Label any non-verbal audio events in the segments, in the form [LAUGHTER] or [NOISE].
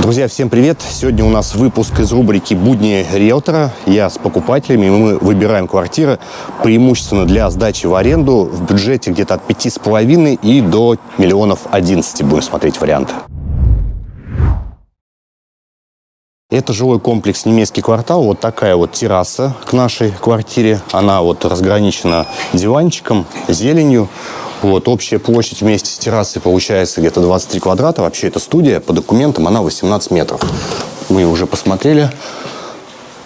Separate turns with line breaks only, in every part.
Друзья, всем привет! Сегодня у нас выпуск из рубрики «Будни риэлтора». Я с покупателями, и мы выбираем квартиры преимущественно для сдачи в аренду в бюджете где-то от пяти с половиной и до миллионов одиннадцати будем смотреть варианты. Это жилой комплекс «Немецкий квартал». Вот такая вот терраса к нашей квартире. Она вот разграничена диванчиком, зеленью. Вот, общая площадь вместе с террасой получается где-то 23 квадрата. Вообще это студия, по документам она 18 метров. Мы уже посмотрели.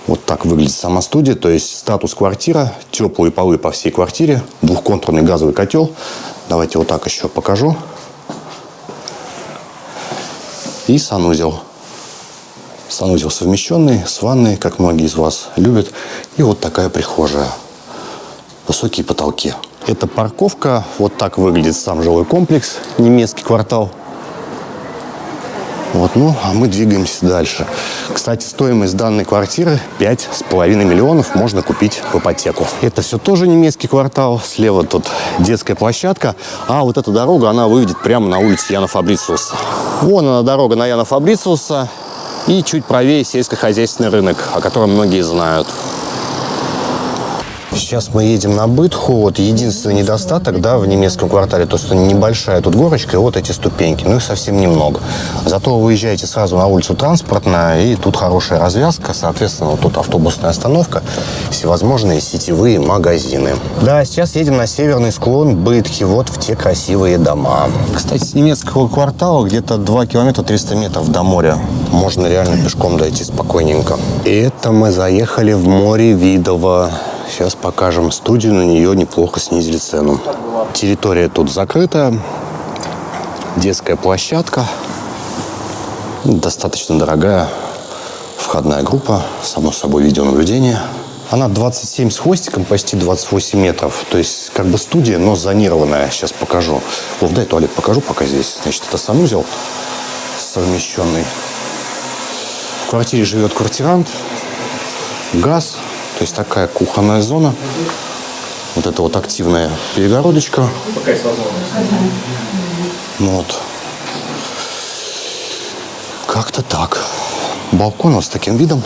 Вот так выглядит сама студия, то есть статус квартира, теплые полы по всей квартире, двухконтурный газовый котел. Давайте вот так еще покажу. И санузел. Санузел совмещенный с ванной, как многие из вас любят. И вот такая прихожая. Высокие потолки. Это парковка. Вот так выглядит сам жилой комплекс. Немецкий квартал. Вот, ну, а мы двигаемся дальше. Кстати, стоимость данной квартиры 5,5 миллионов можно купить в ипотеку. Это все тоже немецкий квартал. Слева тут детская площадка. А вот эта дорога, она выведет прямо на улицу Яна Фабрициуса. Вон она, дорога на Яна Фабрициуса. И чуть правее сельскохозяйственный рынок, о котором многие знают. Сейчас мы едем на Бытху. Вот единственный недостаток, да, в немецком квартале, то, что небольшая тут горочка и вот эти ступеньки. Ну, их совсем немного. Зато вы выезжаете сразу на улицу Транспортная, и тут хорошая развязка. Соответственно, вот тут автобусная остановка, всевозможные сетевые магазины. Да, сейчас едем на северный склон Бытхи, вот в те красивые дома. Кстати, с немецкого квартала где-то 2 километра 300 метров до моря. Можно реально пешком дойти спокойненько. И это мы заехали в море Видово. Сейчас покажем студию, на нее неплохо снизили цену. Территория тут закрыта, детская площадка, достаточно дорогая входная группа, само собой видеонаблюдение. Она 27 с хвостиком, почти 28 метров. То есть как бы студия, но зонированная. Сейчас покажу. Вов, дай туалет покажу пока здесь. Значит, это санузел совмещенный. В квартире живет квартирант. Газ, то есть такая кухонная зона. Вот это вот активная перегородочка. Ну вот. Как-то так. Балкон вот с таким видом.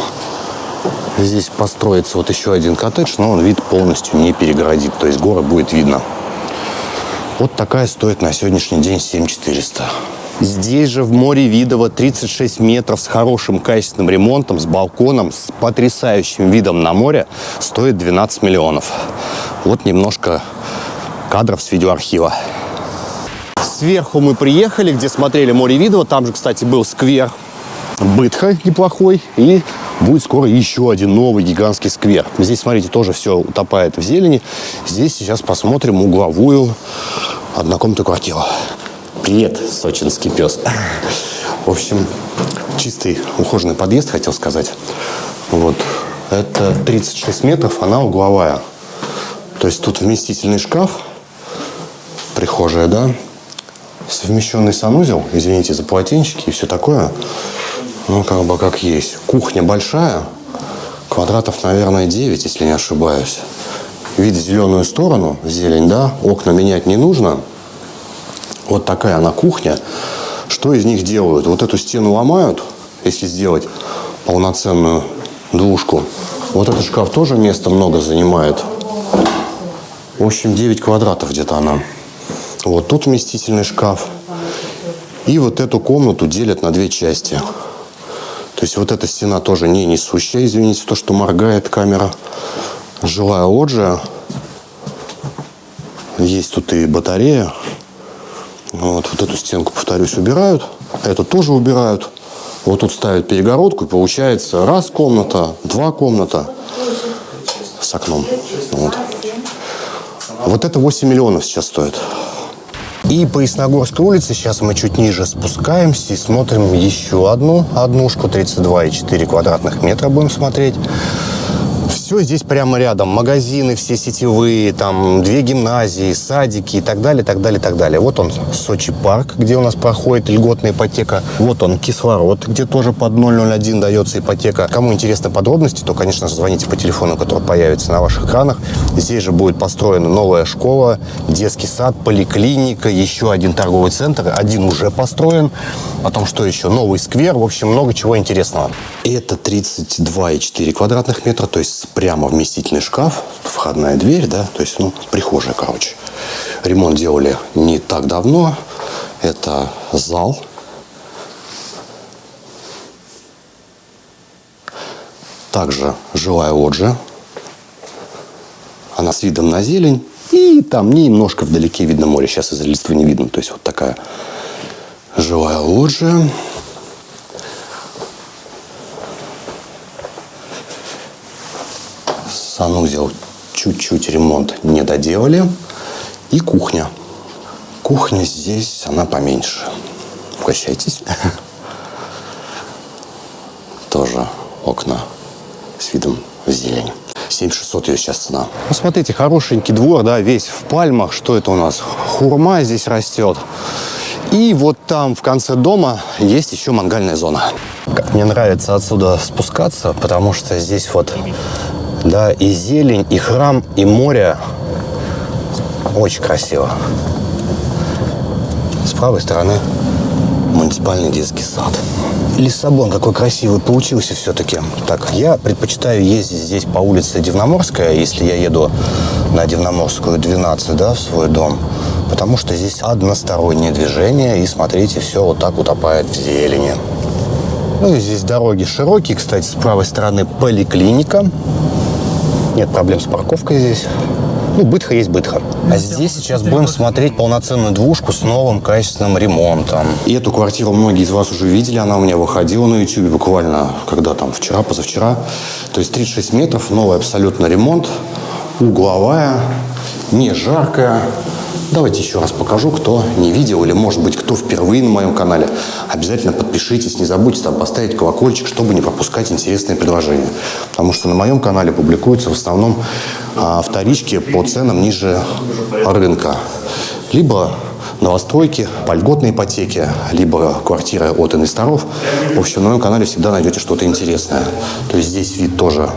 Здесь построится вот еще один коттедж, но он вид полностью не перегородит. То есть горы будет видно. Вот такая стоит на сегодняшний день 7400. Здесь же в море Видово 36 метров с хорошим качественным ремонтом, с балконом, с потрясающим видом на море стоит 12 миллионов. Вот немножко кадров с видеоархива. Сверху мы приехали, где смотрели море Видово. Там же, кстати, был сквер Бытха неплохой. И будет скоро еще один новый гигантский сквер. Здесь, смотрите, тоже все утопает в зелени. Здесь сейчас посмотрим угловую однокомнатную квартиру. Привет, сочинский пес. В общем, чистый ухоженный подъезд, хотел сказать. Вот. Это 36 метров, она угловая. То есть тут вместительный шкаф, прихожая, да, совмещенный санузел, извините за полотенчики и все такое. Ну, как бы как есть. Кухня большая, квадратов, наверное, 9, если не ошибаюсь. Вид в зеленую сторону, зелень, да, окна менять не нужно – вот такая она кухня. Что из них делают? Вот эту стену ломают, если сделать полноценную двушку. Вот этот шкаф тоже места много занимает. В общем, 9 квадратов где-то она. Вот тут вместительный шкаф. И вот эту комнату делят на две части. То есть вот эта стена тоже не несущая, извините, то, что моргает камера. Жилая лоджия. Есть тут и батарея. Вот, вот эту стенку, повторюсь, убирают. Эту тоже убирают. Вот тут ставят перегородку, и получается раз комната, два комната с окном. Вот. Вот это 8 миллионов сейчас стоит. И по Ясногорской улице сейчас мы чуть ниже спускаемся и смотрим еще одну однушку, 32,4 квадратных метра будем смотреть Все здесь прямо рядом. Магазины все сетевые, там две гимназии, садики и так далее, так далее, так далее. Вот он, Сочи парк, где у нас проходит льготная ипотека. Вот он, кислород, где тоже под 001 дается ипотека. Кому интересны подробности, то, конечно же, звоните по телефону, который появится на ваших экранах. Здесь же будет построена новая школа, детский сад, поликлиника, еще один торговый центр. Один уже построен. Потом что еще? Новый сквер. В общем, много чего интересного. Это 32,4 квадратных метра, то есть прямо вместительный шкаф, входная дверь, да, то есть, ну, прихожая, короче. Ремонт делали не так давно. Это зал. Также жилая лоджия. Она с видом на зелень. И там немножко вдалеке видно море. Сейчас из-за листва не видно. То есть вот такая жилая лоджия. Санузел чуть-чуть ремонт не доделали. И кухня. Кухня здесь, она поменьше. Угощайтесь. [LAUGHS] Тоже окна с видом в зелень. 7600 ее сейчас цена. Ну, смотрите, хорошенький двор, да, весь в пальмах. Что это у нас? Хурма здесь растет. И вот там в конце дома есть еще мангальная зона. Мне нравится отсюда спускаться, потому что здесь вот, да, и зелень, и храм, и море. Очень красиво. С правой стороны муниципальный детский сад. Лиссабон какой красивый получился все-таки. Так, я предпочитаю ездить здесь по улице Дивноморская, если я еду на Дивноморскую 12, да, в свой дом. Потому что здесь одностороннее движение, и смотрите, все вот так утопает в зелени. Ну и здесь дороги широкие, кстати, с правой стороны поликлиника. Нет проблем с парковкой здесь. Ну, бытха есть бытха. А здесь сейчас будем смотреть полноценную двушку с новым качественным ремонтом. И эту квартиру многие из вас уже видели. Она у меня выходила на YouTube буквально, когда там, вчера, позавчера. То есть 36 метров, новый абсолютно ремонт, угловая, не жаркая. Давайте еще раз покажу, кто не видел или, может быть, кто впервые на моем канале. Обязательно подпишитесь, не забудьте там поставить колокольчик, чтобы не пропускать интересные предложения. Потому что на моем канале публикуются в основном а, вторички по ценам ниже рынка. Либо новостройки, по льготной ипотеке, либо квартиры от инвесторов. В общем, на моем канале всегда найдете что-то интересное. То есть здесь вид тоже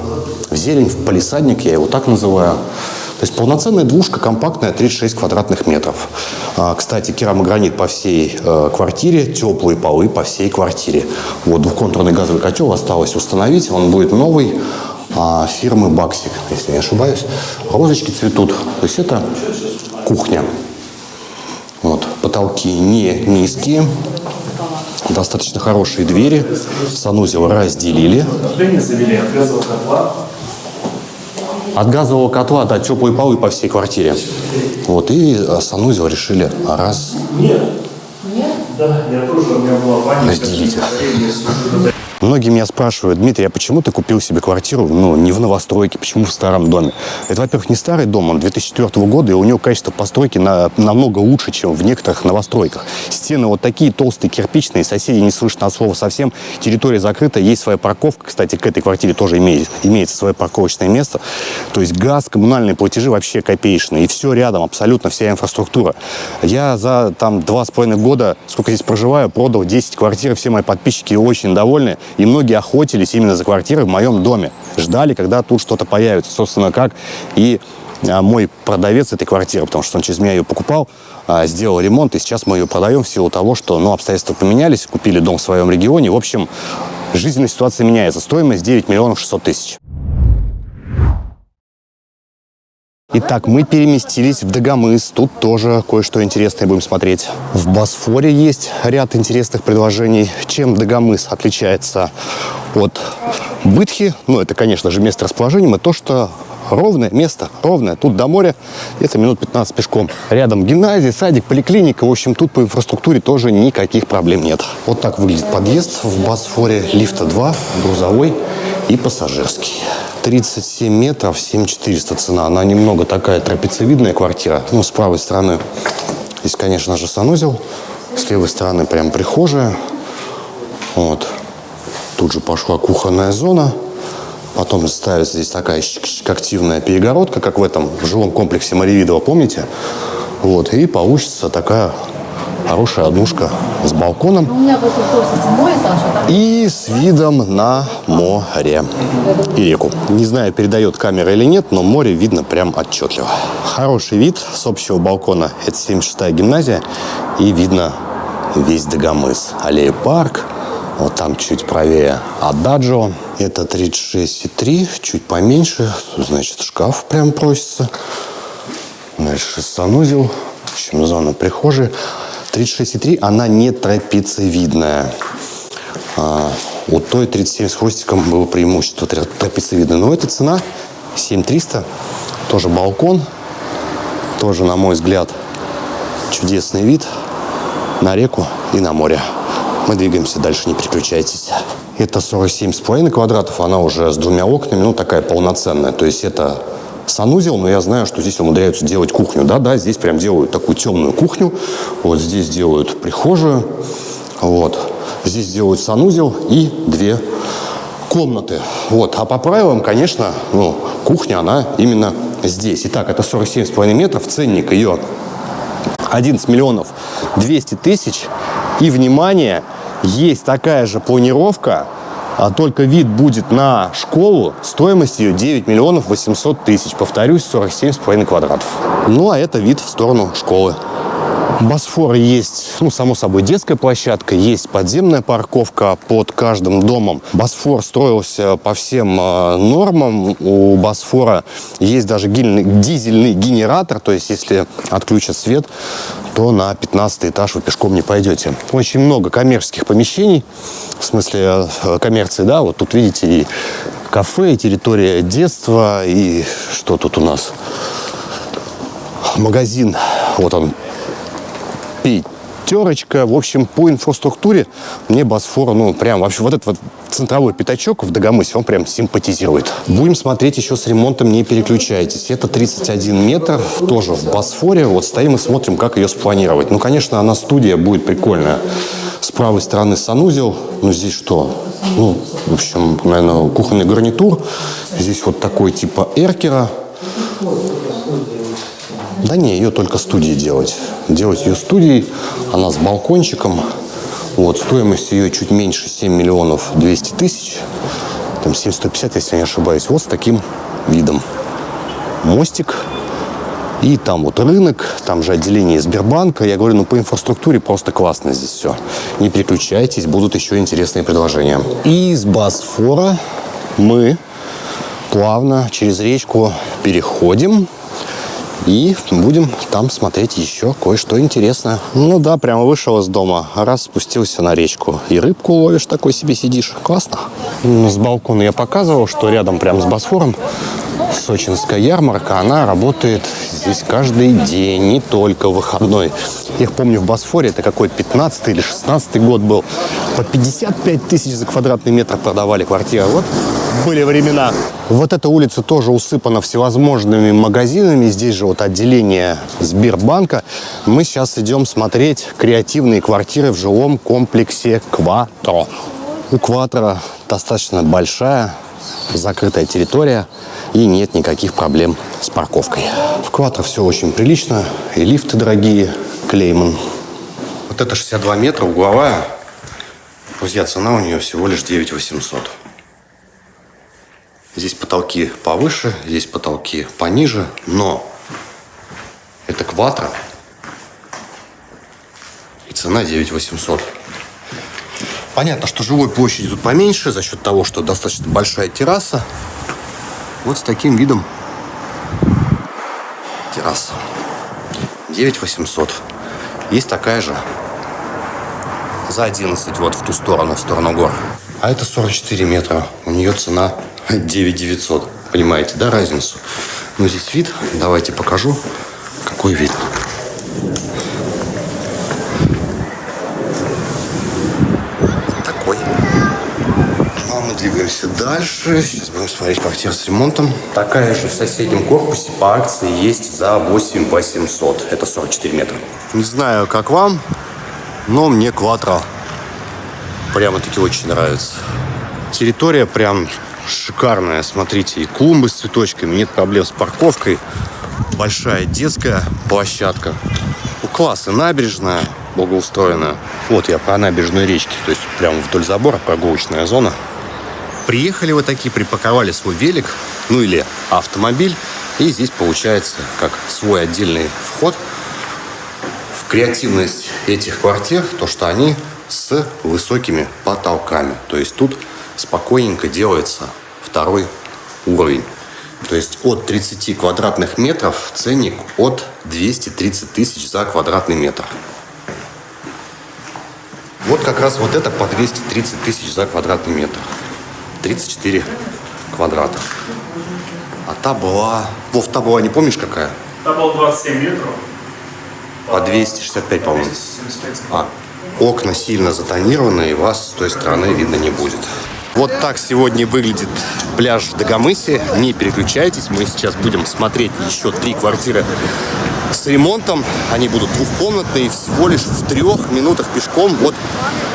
в зелень, в палисадник, я его так называю. То есть полноценная двушка, компактная, 36 квадратных метров. А, кстати, керамогранит по всей э, квартире, теплые полы по всей квартире. Вот двухконтурный газовый котел осталось установить, он будет новый а, фирмы Баксик, если не ошибаюсь. Розочки цветут. То есть это кухня. Вот. Потолки не низкие. Достаточно хорошие двери. Санузел разделили. От газового котла да, теплые полы по всей квартире. Вот, и санузел решили раз... Нет. Нет? Да, я тоже, у меня была паника. Разделить. Многие меня спрашивают, Дмитрий, а почему ты купил себе квартиру, ну, не в новостройке, почему в старом доме? Это, во-первых, не старый дом, он 2004 года, и у него качество постройки на, намного лучше, чем в некоторых новостройках. Стены вот такие толстые, кирпичные, соседи не слышно от слова совсем, территория закрыта, есть своя парковка, кстати, к этой квартире тоже имеет, имеется свое парковочное место. То есть газ, коммунальные платежи вообще копеечные, и все рядом, абсолютно вся инфраструктура. Я за там два с половиной года, сколько здесь проживаю, продал 10 квартир, все мои подписчики очень довольны. И многие охотились именно за квартирой в моем доме. Ждали, когда тут что-то появится. Собственно, как и а, мой продавец этой квартиры, потому что он через меня ее покупал, а, сделал ремонт, и сейчас мы ее продаем в силу того, что ну, обстоятельства поменялись, купили дом в своем регионе. В общем, жизненная ситуация меняется. Стоимость 9 миллионов 600 тысяч. Итак, мы переместились в Дагомыс. Тут тоже кое-что интересное будем смотреть. В Босфоре есть ряд интересных предложений. Чем Дагомыс отличается от Бытхи? Ну, это, конечно же, место расположения. Мы то, что ровное место, ровное. Тут до моря где-то минут 15 пешком. Рядом гимназия, садик, поликлиника. В общем, тут по инфраструктуре тоже никаких проблем нет. Вот так выглядит подъезд в Босфоре. Лифта 2, грузовой и пассажирский. 37 метров, 7400 цена. Она немного такая трапециевидная квартира. Ну, с правой стороны здесь, конечно же, санузел. С левой стороны прям прихожая. Вот. Тут же пошла кухонная зона. Потом ставится здесь такая активная перегородка, как в этом жилом комплексе Маривидова, помните? Вот, и получится такая хорошая однушка с балконом и с видом на море и реку. Не знаю, передает камера или нет, но море видно прям отчетливо. Хороший вид с общего балкона. Это 76-я гимназия и видно весь Дагомыс. Аллея парк, вот там чуть правее Ададжо. Это 36,3, чуть поменьше. Значит, шкаф прям просится. Дальше санузел. В общем, зона прихожей. 36,3, она не трапециевидная. А, у той 37 с хвостиком было преимущество трапециевидное. Но эта цена 7300. Тоже балкон. Тоже, на мой взгляд, чудесный вид на реку и на море. Мы двигаемся дальше, не переключайтесь. Это 47,5 квадратов, она уже с двумя окнами, ну такая полноценная. То есть это санузел, но я знаю, что здесь умудряются делать кухню. Да-да, здесь прям делают такую темную кухню. Вот здесь делают прихожую. Вот. Здесь делают санузел и две комнаты. Вот. А по правилам, конечно, ну, кухня, она именно здесь. Итак, это 47,5 метров. Ценник ее 11 миллионов 200 тысяч. И, внимание, есть такая же планировка а только вид будет на школу, стоимость ее 9 миллионов 800 тысяч. Повторюсь, 47,5 квадратов. Ну, а это вид в сторону школы. Босфор есть, ну, само собой, детская площадка, есть подземная парковка под каждым домом. Босфор строился по всем э, нормам. У Босфора есть даже дизельный генератор, то есть если отключат свет, то на 15 этаж вы пешком не пойдете. Очень много коммерческих помещений, в смысле э, коммерции, да, вот тут видите и кафе, и территория детства, и что тут у нас? Магазин, вот он, пятерочка. В общем, по инфраструктуре мне Босфор, ну, прям вообще вот этот вот центровой пятачок в Дагомысе, он прям симпатизирует. Будем смотреть еще с ремонтом, не переключайтесь. Это 31 метр, тоже в Босфоре. Вот стоим и смотрим, как ее спланировать. Ну, конечно, она студия будет прикольная. С правой стороны санузел. Ну, здесь что? Ну, в общем, наверное, кухонный гарнитур. Здесь вот такой типа эркера. Да не, ее только студии делать. Делать ее студией, она с балкончиком. Вот, стоимость ее чуть меньше 7 миллионов 200 тысяч. Там 750, если я не ошибаюсь. Вот с таким видом. Мостик. И там вот рынок, там же отделение Сбербанка. Я говорю, ну по инфраструктуре просто классно здесь все. Не переключайтесь, будут еще интересные предложения. Из Босфора мы плавно через речку переходим и будем там смотреть еще кое-что интересное. Ну да, прямо вышел из дома, раз спустился на речку. И рыбку ловишь, такой себе сидишь. Классно. С балкона я показывал, что рядом прямо с Босфором Сочинская ярмарка, она работает здесь каждый день, не только выходной. Я помню, в Босфоре, это какой 15 или 16 год был, по 55 тысяч за квадратный метр продавали квартиры. Вот были времена. Вот эта улица тоже усыпана всевозможными магазинами. Здесь же вот отделение Сбербанка. Мы сейчас идем смотреть креативные квартиры в жилом комплексе Кватро. У Кватро достаточно большая закрытая территория и нет никаких проблем с парковкой. В Кватро все очень прилично, и лифты дорогие, Клейман. Вот это 62 метра, угловая. Друзья, цена у нее всего лишь 9 800. Здесь потолки повыше, здесь потолки пониже, но это квадро. И цена 9 800. Понятно, что жилой площади тут поменьше за счет того, что достаточно большая терраса. Вот с таким видом терраса. 9 800. Есть такая же за 11 вот в ту сторону, в сторону гор. А это 44 метра. У нее цена 9 900. Понимаете, да, разницу? Ну, здесь вид. Давайте покажу, какой вид. двигаемся дальше. Сейчас будем смотреть квартиру с ремонтом. Такая же в соседнем корпусе по акции есть за 8 800. Это 44 метра. Не знаю, как вам, но мне квадро прямо-таки очень нравится. Территория прям шикарная. Смотрите, и клумбы с цветочками, нет проблем с парковкой. Большая детская площадка. Ну, класс, и набережная благоустроенная. Вот я про набережную речки, то есть прямо вдоль забора прогулочная зона. Приехали вы такие, припаковали свой велик, ну или автомобиль, и здесь получается как свой отдельный вход в креативность этих квартир, то что они с высокими потолками. То есть тут спокойненько делается второй уровень. То есть от 30 квадратных метров ценник от 230 тысяч за квадратный метр. Вот как раз вот это по 230 тысяч за квадратный метр. 34 квадрата. А та была... Вов, та была, не помнишь какая?
Та была 27 метров.
По 265, по-моему.
275.
А, окна сильно затонированы, и вас с той стороны видно не будет. Вот так сегодня выглядит пляж в Дагомысе. Не переключайтесь, мы сейчас будем смотреть еще три квартиры с ремонтом. Они будут двухкомнатные, всего лишь в трех минутах пешком вот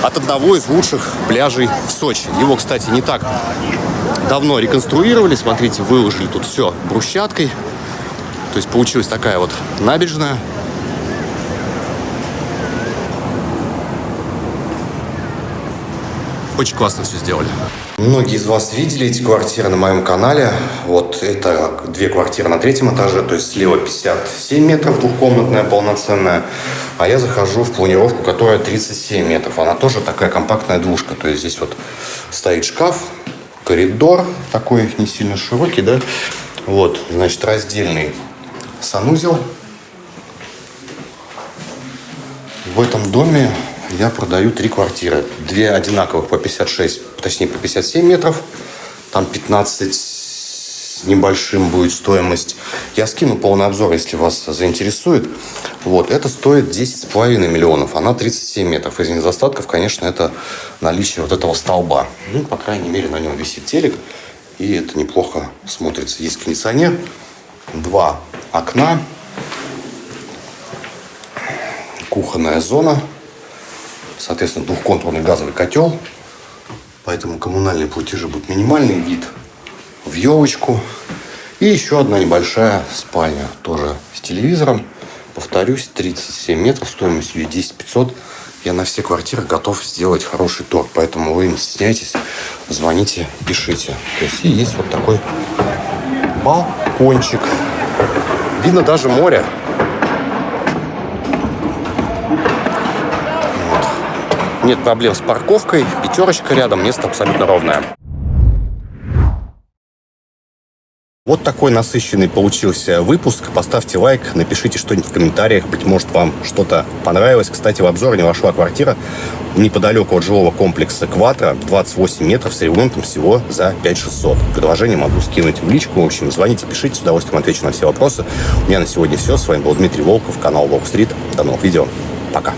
от одного из лучших пляжей в Сочи. Его, кстати, не так давно реконструировали. Смотрите, выложили тут все брусчаткой. То есть получилась такая вот набережная. Очень классно все сделали. Многие из вас видели эти квартиры на моем канале. Вот это две квартиры на третьем этаже, то есть слева 57 метров, двухкомнатная, полноценная. А я захожу в планировку, которая 37 метров. Она тоже такая компактная двушка. То есть здесь вот стоит шкаф, коридор такой не сильно широкий, да. Вот, значит, раздельный санузел. В этом доме я продаю три квартиры. Две одинаковых по 56, точнее по 57 метров. Там 15 с небольшим будет стоимость. Я скину полный обзор, если вас заинтересует. Вот, это стоит 10,5 миллионов. Она 37 метров. Из недостатков, конечно, это наличие вот этого столба. Ну, по крайней мере, на нем висит телек. И это неплохо смотрится. Есть кондиционер, два окна, кухонная зона, соответственно, двухконтурный газовый котел. Поэтому коммунальные платежи будут минимальный вид в елочку. И еще одна небольшая спальня, тоже с телевизором. Повторюсь, 37 метров, стоимостью 10 500. Я на все квартиры готов сделать хороший торг, поэтому вы не стесняйтесь, звоните, пишите. То есть и есть вот такой балкончик. Видно даже море. Нет проблем с парковкой, пятерочка рядом, место абсолютно ровное. Вот такой насыщенный получился выпуск. Поставьте лайк, напишите что-нибудь в комментариях. Быть может, вам что-то понравилось. Кстати, в обзор не вошла квартира неподалеку от жилого комплекса Кватро. 28 метров с ремонтом всего за 5600. Предложение могу скинуть в личку. В общем, звоните, пишите. С удовольствием отвечу на все вопросы. У меня на сегодня все. С вами был Дмитрий Волков, канал Волк Стрит. До новых видео. Пока.